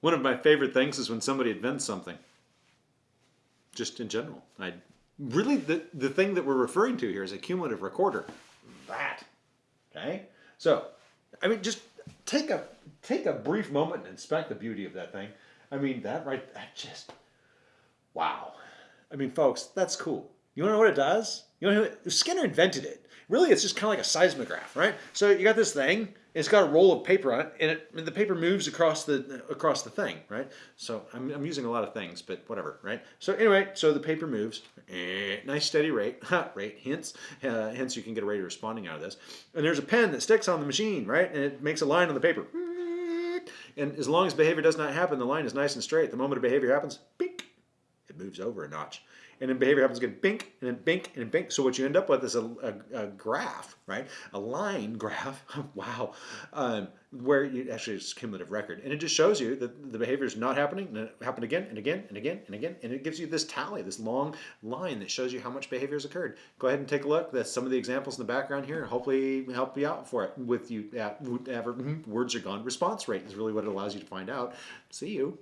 One of my favorite things is when somebody invents something. Just in general. I really the, the thing that we're referring to here is a cumulative recorder. That. Okay? So, I mean just take a take a brief moment and inspect the beauty of that thing. I mean that right that just wow. I mean folks, that's cool. You wanna know what it does? You know Skinner invented it. Really it's just kind of like a seismograph, right? So you got this thing it's got a roll of paper on it, and, it, and the paper moves across the across the thing, right? So I'm, I'm using a lot of things, but whatever, right? So anyway, so the paper moves, eh, nice steady rate, rate, hence, uh, hence you can get a rate of responding out of this. And there's a pen that sticks on the machine, right? And it makes a line on the paper. And as long as behavior does not happen, the line is nice and straight. The moment a behavior happens, moves over a notch and then behavior happens again, bink, and then bink, and then bink. So what you end up with is a, a, a graph, right? A line graph, wow, um, where you actually it's cumulative record. And it just shows you that the behavior is not happening, and it happened again, and again, and again, and again, and it gives you this tally, this long line that shows you how much behavior has occurred. Go ahead and take a look. That's some of the examples in the background here, and hopefully help you out for it with you, uh, whatever, words are gone. Response rate is really what it allows you to find out. See you.